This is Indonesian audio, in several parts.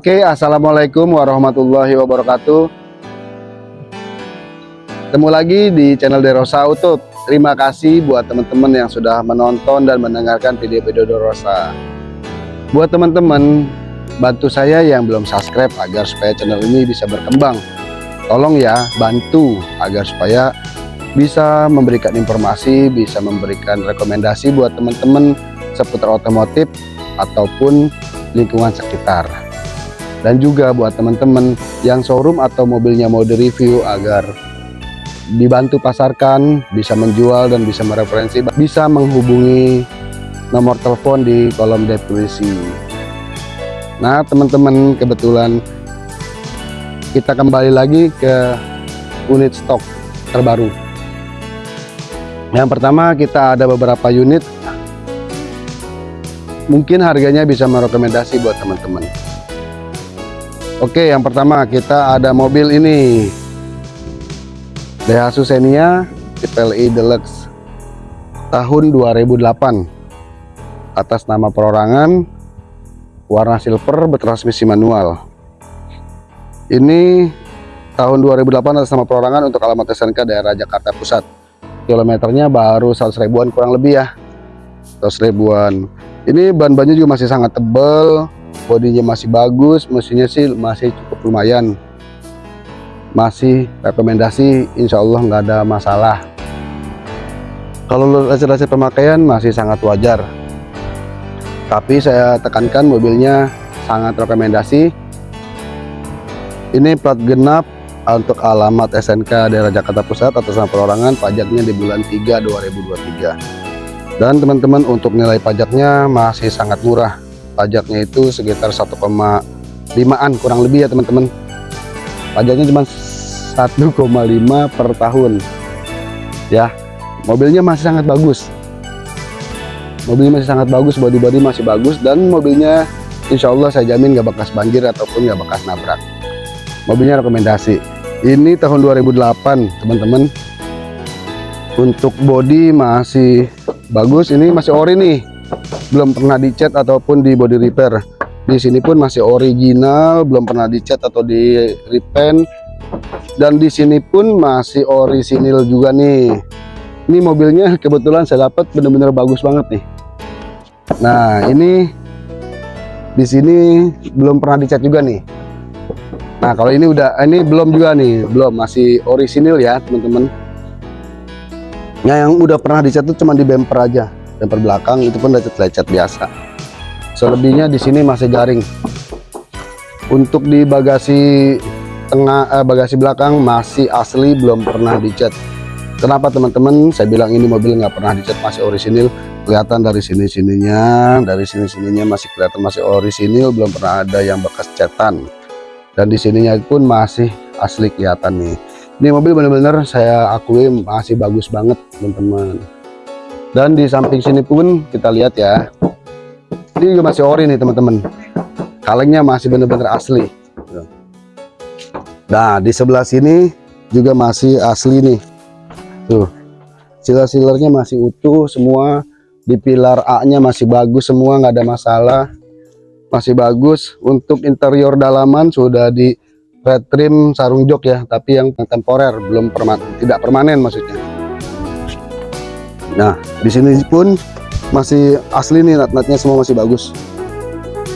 Oke, Assalamualaikum warahmatullahi wabarakatuh. Ketemu lagi di channel Derosa Auto Terima kasih buat teman-teman yang sudah menonton dan mendengarkan video-video Derosa Buat teman-teman, bantu saya yang belum subscribe agar supaya channel ini bisa berkembang. Tolong ya, bantu agar supaya bisa memberikan informasi, bisa memberikan rekomendasi buat teman-teman seputar otomotif ataupun lingkungan sekitar dan juga buat teman-teman yang showroom atau mobilnya mau direview agar dibantu pasarkan bisa menjual dan bisa mereferensi bisa menghubungi nomor telepon di kolom deskripsi. Nah teman-teman kebetulan kita kembali lagi ke unit stok terbaru. Yang pertama kita ada beberapa unit. Mungkin harganya bisa merekomendasi buat teman-teman Oke yang pertama kita ada mobil ini. Daihatsu Xenia tipe LI Deluxe tahun 2008 atas nama perorangan warna silver bertransmisi manual. Ini tahun 2008 atas nama perorangan untuk alamat SNK daerah Jakarta Pusat. Kilometernya baru 100 ribuan kurang lebih ya. 100 ribuan. Ini ban-bannya juga masih sangat tebal bodinya masih bagus mesinnya sih masih cukup lumayan. Masih rekomendasi Insya Allah nggak ada masalah. Kalau hasil-hasil pemakaian masih sangat wajar. Tapi saya tekankan mobilnya sangat rekomendasi. Ini plat genap untuk alamat SNK daerah Jakarta Pusat atas nama perorangan pajaknya di bulan 3 2023 dan teman-teman untuk nilai pajaknya masih sangat murah pajaknya itu sekitar 1,5an kurang lebih ya teman-teman. Pajaknya cuma 1,5 per tahun. Ya mobilnya masih sangat bagus. Mobilnya masih sangat bagus body-body masih bagus dan mobilnya Insya Allah saya jamin gak bekas banjir ataupun gak bekas nabrak. Mobilnya rekomendasi. Ini tahun 2008 teman-teman. Untuk body masih bagus ini masih ori nih belum pernah dicat ataupun di body repair. Di sini pun masih original belum pernah dicat atau di repaint dan di sini pun masih orisinil juga nih. Ini mobilnya kebetulan saya dapat benar-benar bagus banget nih. Nah ini di sini belum pernah dicat juga nih. Nah kalau ini udah ini belum juga nih. Belum masih orisinil ya teman-teman. Nah yang udah pernah dicat itu cuma di bumper aja bumper belakang itu pun lecet-lecet biasa. Selebihnya di sini masih garing. Untuk di bagasi tengah eh, bagasi belakang masih asli belum pernah dicat. Kenapa teman-teman? Saya bilang ini mobil nggak pernah dicat masih orisinil. Kelihatan dari sini sininya dari sini sininya masih kelihatan masih orisinil belum pernah ada yang bekas cetan. Dan di sininya pun masih asli kelihatan nih. Ini mobil benar-benar saya akui masih bagus banget teman-teman dan di samping sini pun kita lihat ya. Ini juga masih ori nih teman-teman. Kalengnya masih benar-benar asli. Nah di sebelah sini juga masih asli nih. Tuh. Silar-silarnya masih utuh semua. Di pilar A nya masih bagus semua nggak ada masalah. Masih bagus. Untuk interior dalaman sudah di red trim sarung jok ya. Tapi yang temporer belum permanen tidak permanen maksudnya Nah, di sini pun masih asli nih nat-natnya semua masih bagus.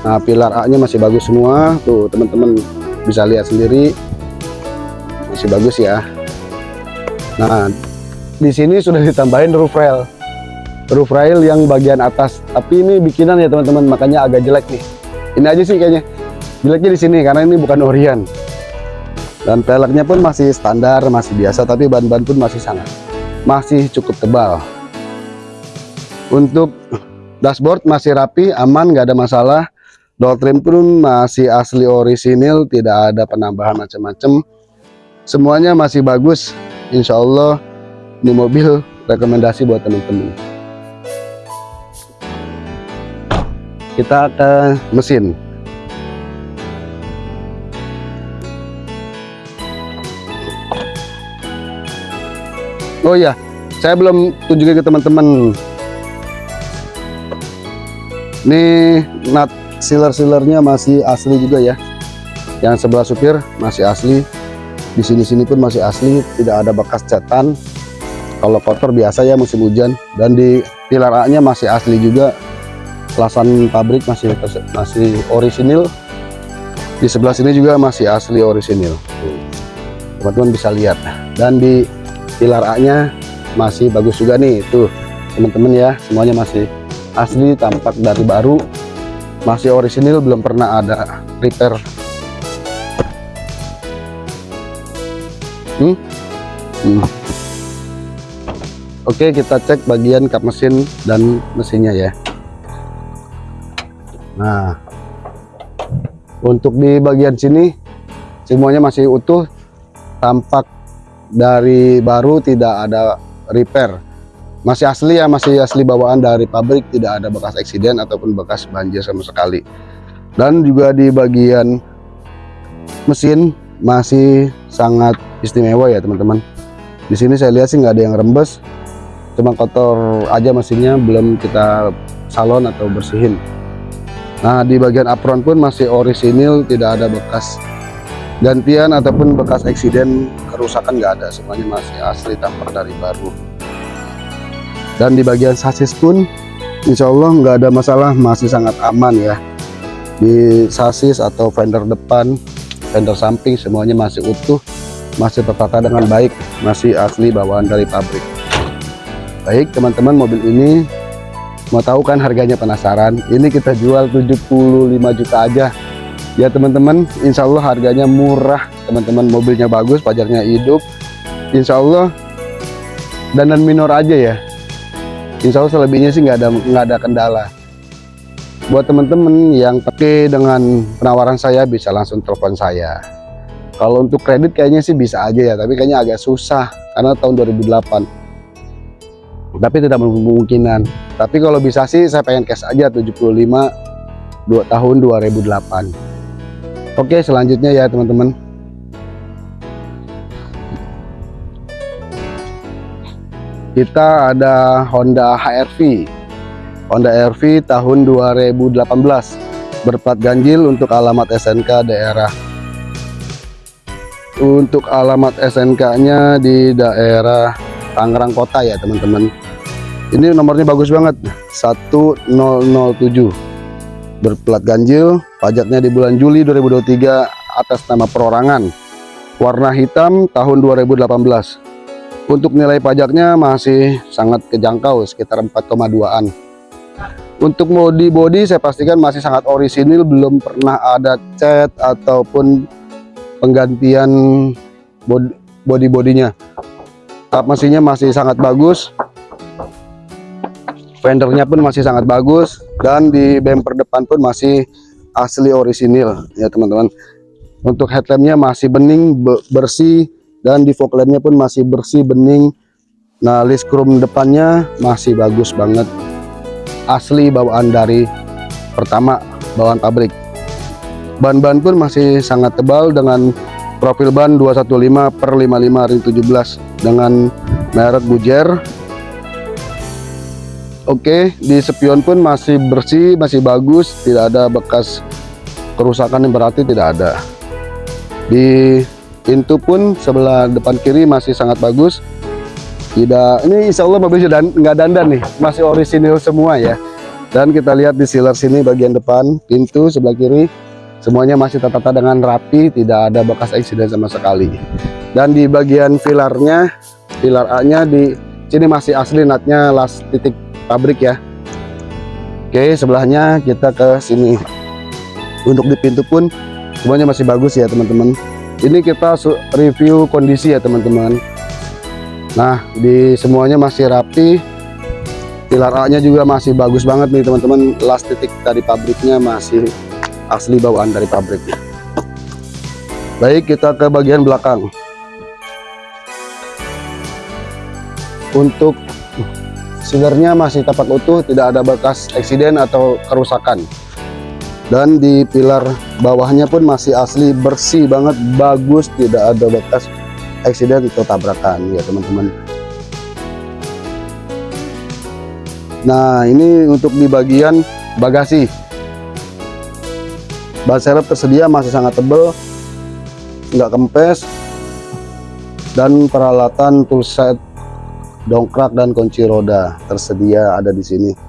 Nah, pilar A-nya masih bagus semua. Tuh, teman-teman bisa lihat sendiri. Masih bagus ya. Nah, di sini sudah ditambahin roof rail. Roof rail yang bagian atas. Tapi ini bikinan ya, teman-teman, makanya agak jelek nih. Ini aja sih kayaknya. Jeleknya di sini karena ini bukan Orion. Dan peleknya pun masih standar, masih biasa, tapi ban-ban pun masih sangat masih cukup tebal untuk dashboard masih rapi aman nggak ada masalah. Door trim pun masih asli orisinil tidak ada penambahan macam-macam. Semuanya masih bagus. Insya Allah ini mobil rekomendasi buat teman-teman. Kita ke mesin. Oh iya saya belum tunjukin ke teman-teman ini nut sealer-sealernya masih asli juga ya. Yang sebelah supir masih asli. Di sini-sini pun masih asli tidak ada bekas cetan. Kalau kotor biasa ya musim hujan. Dan di pilar A nya masih asli juga. Lasan pabrik masih masih orisinil. Di sebelah sini juga masih asli orisinil. Teman-teman bisa lihat. Dan di pilar A nya masih bagus juga nih. Tuh teman-teman ya semuanya masih asli tampak dari baru masih orisinil belum pernah ada repair hmm? Hmm. Oke kita cek bagian kap mesin dan mesinnya ya Nah untuk di bagian sini semuanya masih utuh tampak dari baru tidak ada repair masih asli ya masih asli bawaan dari pabrik tidak ada bekas eksiden ataupun bekas banjir sama sekali. Dan juga di bagian mesin masih sangat istimewa ya teman-teman. Di sini saya lihat sih nggak ada yang rembes cuma kotor aja mesinnya belum kita salon atau bersihin. Nah di bagian apron pun masih orisinil tidak ada bekas gantian ataupun bekas eksiden kerusakan nggak ada. Semuanya masih asli tampak dari baru dan di bagian sasis pun Insya Allah nggak ada masalah masih sangat aman ya. Di sasis atau fender depan fender samping semuanya masih utuh masih tertata dengan baik masih asli bawaan dari pabrik. Baik teman-teman mobil ini mau tahu kan harganya penasaran? Ini kita jual 75 juta aja. Ya teman-teman Insya Allah harganya murah. Teman-teman mobilnya bagus pajaknya hidup. Insya Allah dan dan minor aja ya Insya Allah selebihnya sih nggak ada nggak ada kendala. Buat teman-teman yang pakai dengan penawaran saya bisa langsung telepon saya. Kalau untuk kredit kayaknya sih bisa aja ya tapi kayaknya agak susah karena tahun 2008 tapi tidak memungkinan tapi kalau bisa sih saya pengen cash aja 75 dua tahun 2008 oke selanjutnya ya teman-teman kita ada Honda HRV Honda HRV tahun 2018 berplat ganjil untuk alamat SNK daerah. Untuk alamat SNK nya di daerah Tangerang Kota ya teman-teman. Ini nomornya bagus banget. 1007 berplat ganjil pajaknya di bulan Juli 2023 atas nama perorangan. Warna hitam tahun 2018 untuk nilai pajaknya masih sangat kejangkau sekitar 4,2an. Untuk body body saya pastikan masih sangat orisinil, belum pernah ada cat ataupun penggantian body, body bodinya. Kap mesinnya masih sangat bagus. Fendernya pun masih sangat bagus dan di bumper depan pun masih asli orisinil ya teman-teman. Untuk headlampnya masih bening, bersih, dan di fog lampnya pun masih bersih bening. Nah list chrome depannya masih bagus banget. Asli bawaan dari pertama bawaan pabrik. Ban-ban pun masih sangat tebal dengan profil ban 215 per 55 ring 17 dengan merek Gujer Oke di spion pun masih bersih masih bagus. Tidak ada bekas kerusakan yang berarti tidak ada. Di pintu pun sebelah depan kiri masih sangat bagus. Tidak ini insya Allah mobil sudah nggak dandan nih masih orisinil semua ya. Dan kita lihat di sealer sini bagian depan pintu sebelah kiri semuanya masih tertata dengan rapi tidak ada bekas eksiden sama sekali. Dan di bagian pilarnya pilar A nya di sini masih asli natnya las titik pabrik ya. Oke sebelahnya kita ke sini. Untuk di pintu pun semuanya masih bagus ya teman-teman ini kita review kondisi ya teman-teman. Nah di semuanya masih rapi. Pilar A nya juga masih bagus banget nih teman-teman. Last titik dari pabriknya masih asli bawaan dari pabrik. Baik kita ke bagian belakang. Untuk silernya masih tepat utuh tidak ada bekas eksiden atau kerusakan dan di pilar bawahnya pun masih asli bersih banget bagus tidak ada bekas eksiden atau tabrakan ya teman-teman. Nah ini untuk di bagian bagasi. Ban serep tersedia masih sangat tebal nggak kempes dan peralatan toolset dongkrak dan kunci roda tersedia ada di sini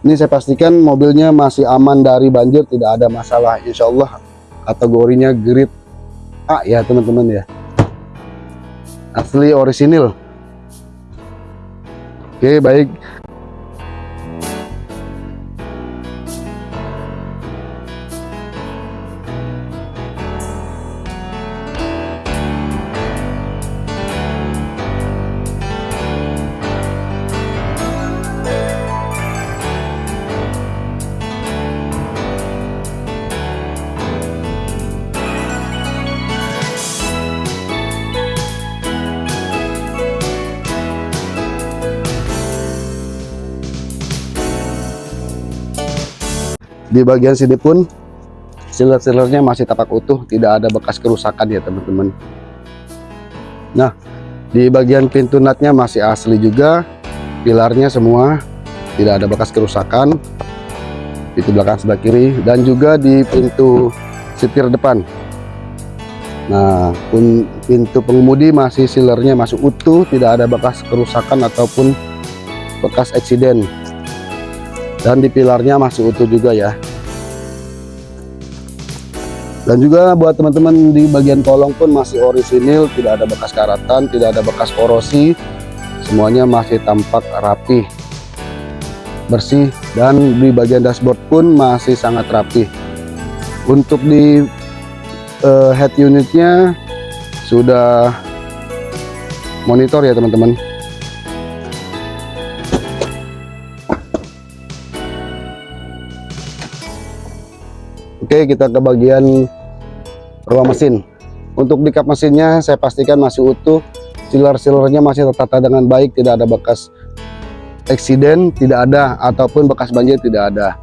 ini saya pastikan mobilnya masih aman dari banjir tidak ada masalah. Insya Allah kategorinya grade A ya teman-teman ya. Asli orisinil. Oke baik di bagian sini pun sealer-sealernya masih tapak utuh tidak ada bekas kerusakan ya teman-teman. Nah di bagian pintu natnya masih asli juga pilarnya semua tidak ada bekas kerusakan. Pintu belakang sebelah kiri dan juga di pintu setir depan. Nah pintu pengemudi masih sealernya masih utuh tidak ada bekas kerusakan ataupun bekas eksiden dan di pilarnya masih utuh juga ya. Dan juga buat teman-teman di bagian kolong pun masih orisinil tidak ada bekas karatan tidak ada bekas korosi. Semuanya masih tampak rapi bersih dan di bagian dashboard pun masih sangat rapi untuk di uh, head unitnya sudah monitor ya teman-teman Oke kita ke bagian ruang mesin. Untuk di kap mesinnya saya pastikan masih utuh. Sealer-sealernya masih tertata dengan baik tidak ada bekas eksiden tidak ada ataupun bekas banjir tidak ada.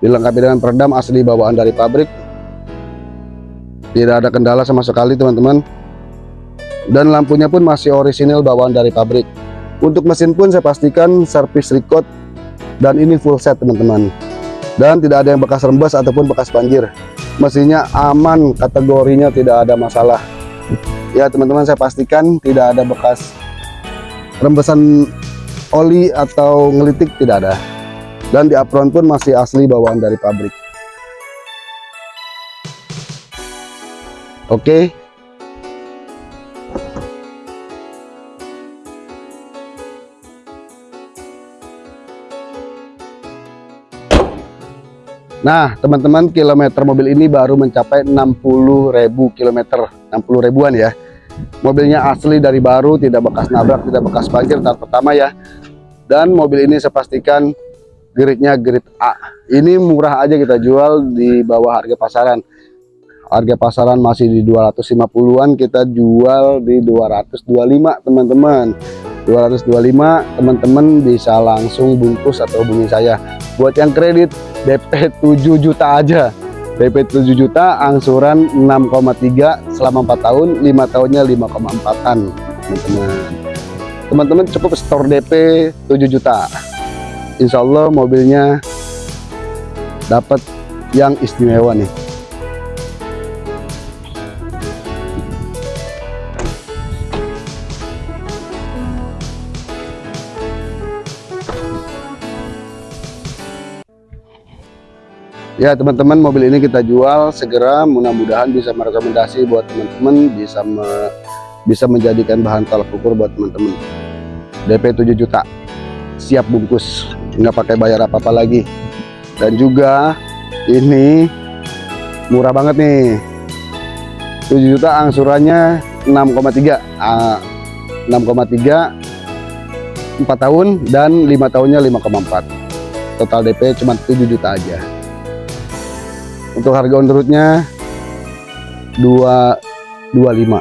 Dilengkapi dengan peredam asli bawaan dari pabrik. Tidak ada kendala sama sekali teman-teman. Dan lampunya pun masih orisinil bawaan dari pabrik. Untuk mesin pun saya pastikan servis record dan ini full set teman-teman dan tidak ada yang bekas rembes ataupun bekas banjir. Mesinnya aman kategorinya tidak ada masalah. Ya teman-teman saya pastikan tidak ada bekas rembesan oli atau ngelitik tidak ada. Dan di apron pun masih asli bawaan dari pabrik. Oke Nah, teman-teman, kilometer mobil ini baru mencapai 60.000 kilometer, 60 ribuan ya. Mobilnya asli dari baru, tidak bekas nabrak, tidak bekas banjir tahap pertama ya. Dan mobil ini saya pastikan gridnya grid A. Ini murah aja kita jual di bawah harga pasaran. Harga pasaran masih di 250-an, kita jual di 225, teman-teman. 225 teman-teman bisa langsung bungkus atau hubungi saya. Buat yang kredit DP 7 juta aja. DP 7 juta angsuran 6,3 selama 4 tahun 5 tahunnya 5,4an teman-teman. Teman-teman cukup store DP 7 juta. Insya Allah mobilnya dapat yang istimewa nih ya teman-teman mobil ini kita jual segera. Mudah-mudahan bisa merekomendasi buat teman-teman bisa me, bisa menjadikan bahan tolak ukur buat teman-teman. DP 7 juta. Siap bungkus. Nggak pakai bayar apa-apa lagi. Dan juga ini murah banget nih. 7 juta angsurannya 6,3 uh, 6,3 4 tahun dan 5 tahunnya 5,4 total DP cuma 7 juta aja untuk harga on roadnya 225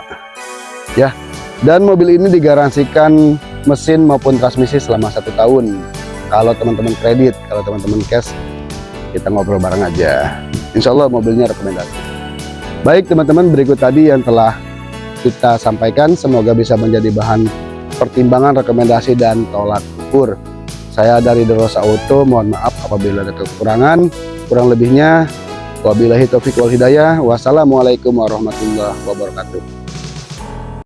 ya dan mobil ini digaransikan mesin maupun transmisi selama satu tahun. Kalau teman-teman kredit kalau teman-teman cash kita ngobrol bareng aja. Insya Allah mobilnya rekomendasi. Baik teman-teman berikut tadi yang telah kita sampaikan. Semoga bisa menjadi bahan pertimbangan rekomendasi dan tolak ukur. Saya dari Derosa Auto mohon maaf apabila ada kekurangan. Kurang lebihnya wabillahi taufiq wal hidayah. Wassalamualaikum warahmatullahi wabarakatuh